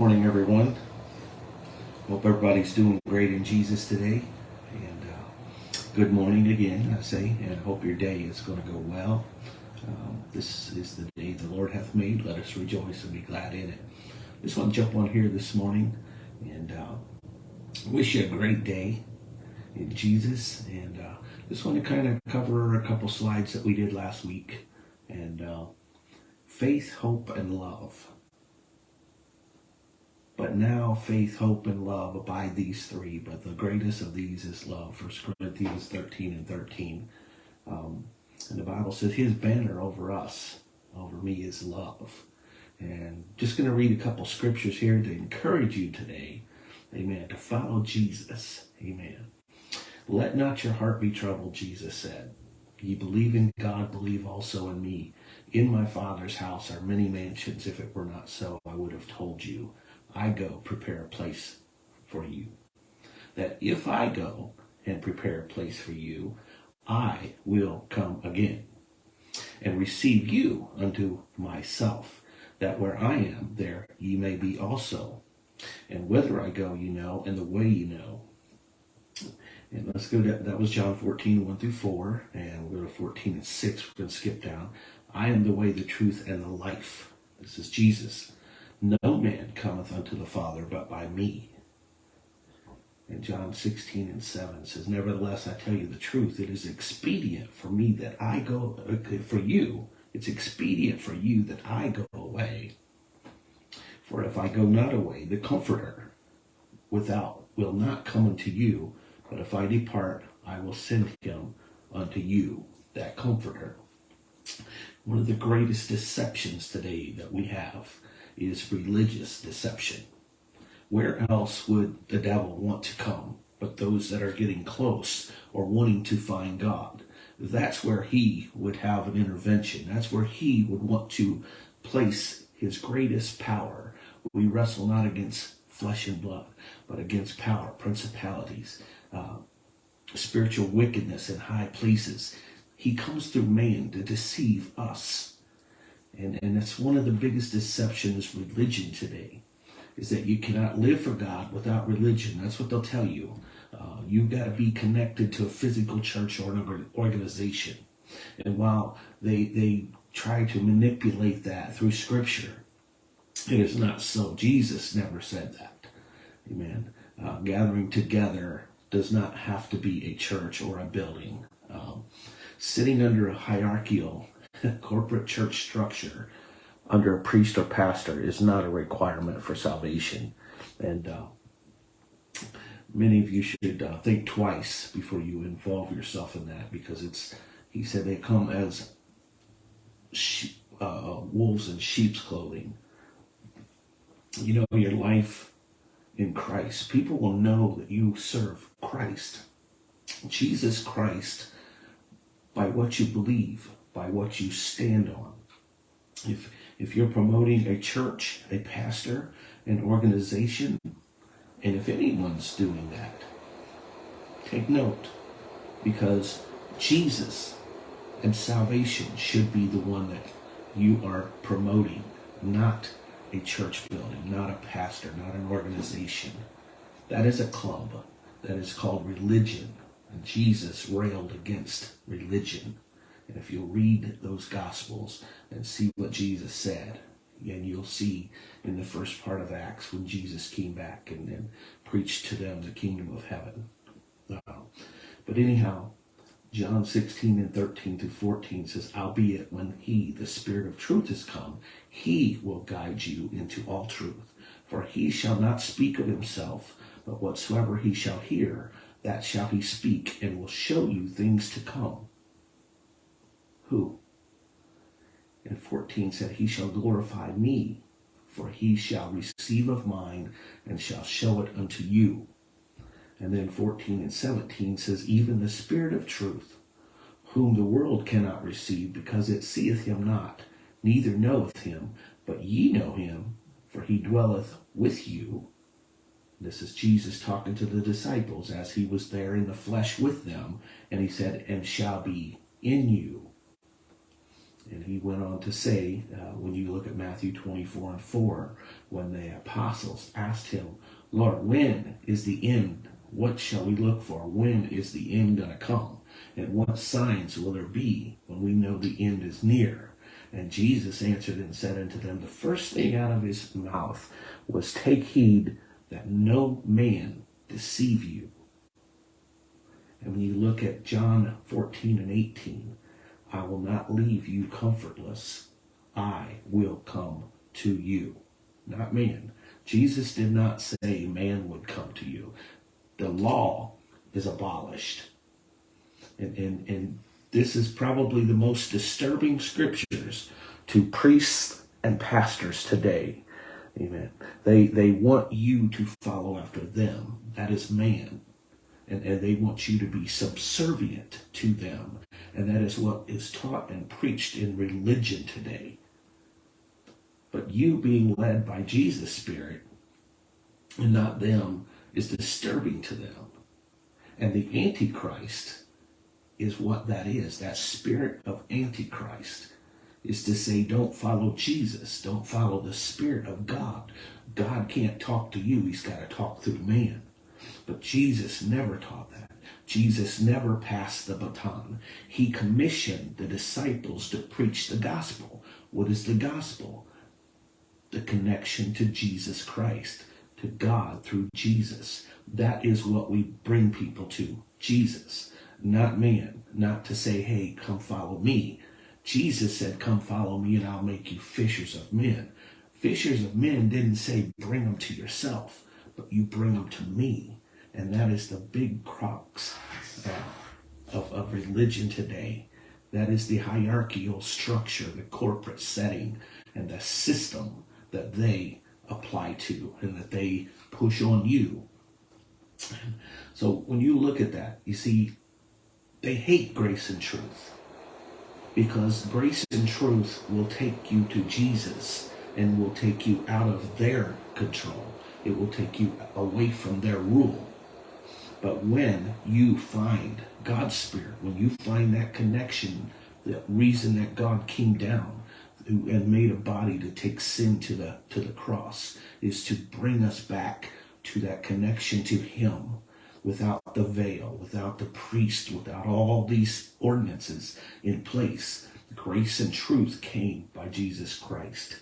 Morning, everyone. Hope everybody's doing great in Jesus today. And uh, good morning again, I say, and hope your day is going to go well. Um, this is the day the Lord hath made. Let us rejoice and be glad in it. Just want to jump on here this morning and uh, wish you a great day in Jesus. And uh, just want to kind of cover a couple slides that we did last week. And uh, faith, hope, and love. But now faith, hope, and love abide these three, but the greatest of these is love. First Corinthians 13 and 13. Um, and the Bible says his banner over us, over me, is love. And just going to read a couple scriptures here to encourage you today, amen, to follow Jesus, amen. Let not your heart be troubled, Jesus said. Ye believe in God, believe also in me. In my Father's house are many mansions. If it were not so, I would have told you. I go prepare a place for you. That if I go and prepare a place for you, I will come again and receive you unto myself, that where I am, there ye may be also. And whither I go, you know, and the way you know. And let's go to, that was John 14, 1 through 4. And we'll go to 14 and 6. We're going to skip down. I am the way, the truth, and the life. This is Jesus. No man cometh unto the Father but by me. And John 16 and 7 says, Nevertheless, I tell you the truth. It is expedient for me that I go, uh, for you, it's expedient for you that I go away. For if I go not away, the Comforter without will not come unto you, but if I depart, I will send him unto you, that Comforter. One of the greatest deceptions today that we have is religious deception. Where else would the devil want to come but those that are getting close or wanting to find God? That's where he would have an intervention. That's where he would want to place his greatest power. We wrestle not against flesh and blood, but against power, principalities, uh, spiritual wickedness in high places. He comes through man to deceive us. And, and that's one of the biggest deceptions religion today, is that you cannot live for God without religion. That's what they'll tell you. Uh, you've got to be connected to a physical church or an organization. And while they, they try to manipulate that through scripture, it is not so. Jesus never said that. Amen. Uh, gathering together does not have to be a church or a building. Um, sitting under a hierarchical corporate church structure under a priest or pastor is not a requirement for salvation. And uh, many of you should uh, think twice before you involve yourself in that because it's, he said they come as uh, wolves in sheep's clothing. You know, your life in Christ, people will know that you serve Christ, Jesus Christ, by what you believe by what you stand on. If, if you're promoting a church, a pastor, an organization, and if anyone's doing that, take note because Jesus and salvation should be the one that you are promoting, not a church building, not a pastor, not an organization. That is a club. That is called religion. And Jesus railed against religion. And if you'll read those Gospels and see what Jesus said, and you'll see in the first part of Acts when Jesus came back and, then preached to them the kingdom of heaven. Uh, but anyhow, John 16 and 13 to 14 says, Albeit when he, the Spirit of truth, is come, he will guide you into all truth. For he shall not speak of himself, but whatsoever he shall hear, that shall he speak, and will show you things to come. Who? And 14 said, He shall glorify me, for he shall receive of mine and shall show it unto you. And then 14 and 17 says, Even the Spirit of truth, whom the world cannot receive, because it seeth him not, neither knoweth him, but ye know him, for he dwelleth with you. This is Jesus talking to the disciples as he was there in the flesh with them, and he said, And shall be in you And he went on to say, uh, when you look at Matthew 24 and 4, when the apostles asked him, Lord, when is the end? What shall we look for? When is the end going to come? And what signs will there be when we know the end is near? And Jesus answered and said unto them, The first thing out of his mouth was, Take heed that no man deceive you. And when you look at John 14 and 18, I will not leave you comfortless. I will come to you. Not man. Jesus did not say man would come to you. The law is abolished. And, and, and this is probably the most disturbing scriptures to priests and pastors today. Amen. They, they want you to follow after them. That is man and, and they want you to be subservient to them. And that is what is taught and preached in religion today. But you being led by Jesus' Spirit and not them is disturbing to them. And the Antichrist is what that is. That spirit of Antichrist is to say, don't follow Jesus. Don't follow the Spirit of God. God can't talk to you. He's got to talk through man. But Jesus never taught that. Jesus never passed the baton. He commissioned the disciples to preach the gospel. What is the gospel? The connection to Jesus Christ, to God through Jesus. That is what we bring people to. Jesus, not man. Not to say, hey, come follow me. Jesus said, come follow me and I'll make you fishers of men. Fishers of men didn't say, bring them to yourself, but you bring them to me. And that is the big crux uh, of, of religion today. That is the hierarchical structure, the corporate setting, and the system that they apply to and that they push on you. So when you look at that, you see, they hate grace and truth because grace and truth will take you to Jesus and will take you out of their control. It will take you away from their rule. But when you find God's Spirit, when you find that connection, the reason that God came down and made a body to take sin to the to the cross is to bring us back to that connection to Him without the veil, without the priest, without all these ordinances in place. Grace and truth came by Jesus Christ,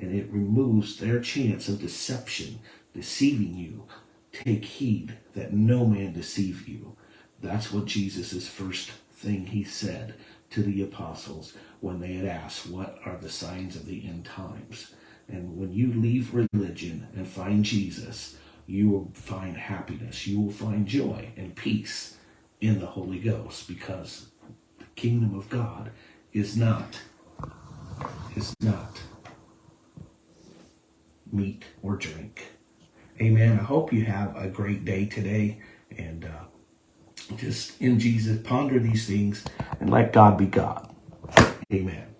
and it removes their chance of deception, deceiving you, Take heed that no man deceive you. That's what Jesus' first thing he said to the apostles when they had asked, What are the signs of the end times? And when you leave religion and find Jesus, you will find happiness. You will find joy and peace in the Holy Ghost because the kingdom of God is not is not meat or drink. Amen. I hope you have a great day today and uh, just in Jesus, ponder these things and let God be God. Amen.